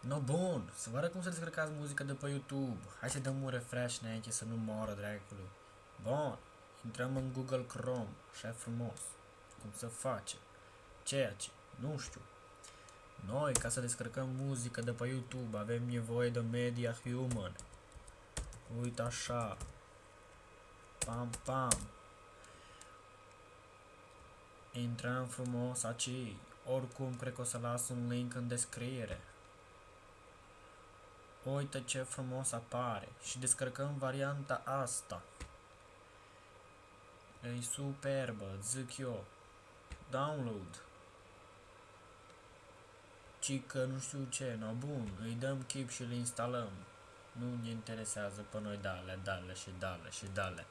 No, bun, să vă arăt cum să descărcați muzică de pe YouTube. Hai să dăm un refresh înainte să nu moră dracului. Bun, intrăm în Google Chrome, așa frumos. Cum să face? Ceea ce, nu știu. Noi, ca să descărcăm muzică de pe YouTube, avem nevoie de Media Human. Uite așa. Pam, pam. Intrăm frumos aici. Oricum, cred că o să las un link în descriere. Uite ce frumos apare. Și descărcăm varianta asta. E superbă, zic eu. Download. Ci că nu știu ce, no bun, îi dăm chip și îl instalăm. Nu ne interesează pe noi dale, dale și dale și dale.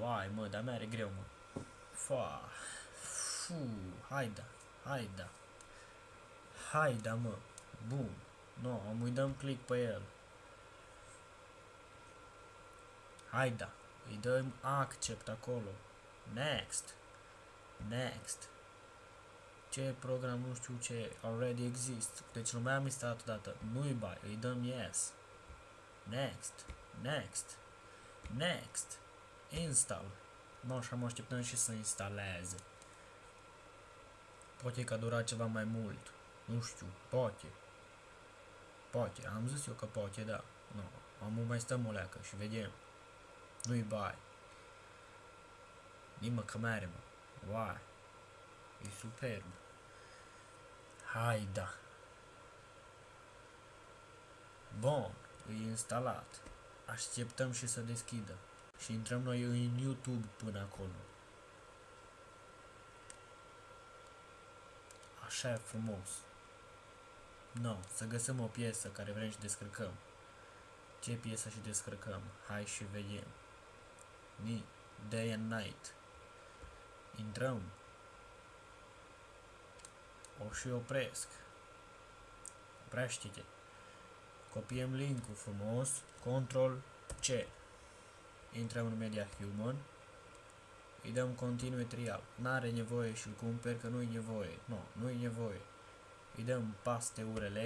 Uai, mă, dar mi-are greu, mă. Fa. Fu, haida, haida. Haida, mă. Bun. No, am îi dăm click pe el. Haida. Îi dăm accept acolo. Next. Next. Ce program nu știu ce already exist. Deci lumea am instalat odată. Nu-i bai. Îi dăm yes. Next. Next. Next. Install. No, și am așteptăm și să instaleze. Poate că a durat ceva mai mult. Nu știu, poate. Poate, am zis eu că poate, da. Nu, am mai stăm o leacă și vedem. Nu-i bai. Nimă că mere, mă. Uai. E superb. Hai, da. Bun, e instalat. Așteptăm și să deschidă. Și intrăm noi în YouTube până acolo. Așa e frumos. No, să găsim o piesă care vrem și descărcăm. Ce piesă și descărcăm? Hai și vedem. Ni, Day and Night. Intrăm. O și opresc. Oprește-te. Copiem linkul frumos. Control C. Intrăm în Media Human. Îi dăm continue trial. N-are nevoie și-l cumperi că nu-i nevoie. Nu, no, nu-i nevoie îi dăm paste URL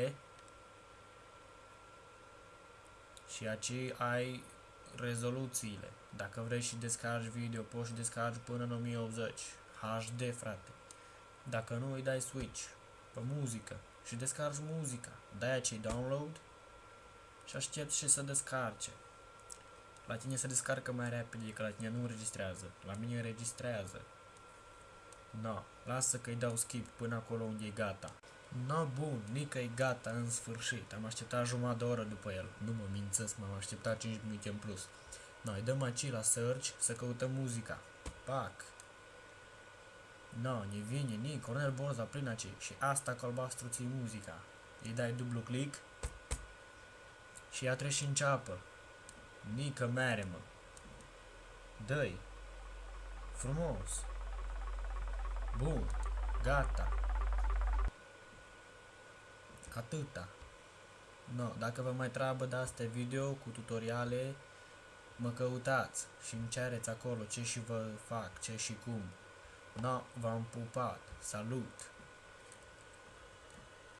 și aici ai rezoluțiile. Dacă vrei și descarci video, poți și descarci până în 1080 HD, frate. Dacă nu, îi dai switch pe muzică și descarci muzica. Dai aici download și aștepți și să descarce. La tine se descarcă mai repede, că la tine nu înregistrează. La mine înregistrează. No, lasă că îi dau skip până acolo unde e gata. No, bun, Nica e gata în sfârșit. Am așteptat jumătate de oră după el. Nu mă mințesc, m-am așteptat 5 minute în plus. Noi dăm aici la search să căutăm muzica. Pac. No, ne vine, ni, Cornel Borza prin aici. Și asta cu albastru ții muzica. Îi dai dublu click. Și ea trece și înceapă. Nică mere, mă. Dă-i. Frumos. Bun. Gata. Atâta. No, dacă vă mai treabă de astea video cu tutoriale, mă căutați și îmi cereți acolo ce și vă fac, ce și cum. No, v-am pupat. Salut!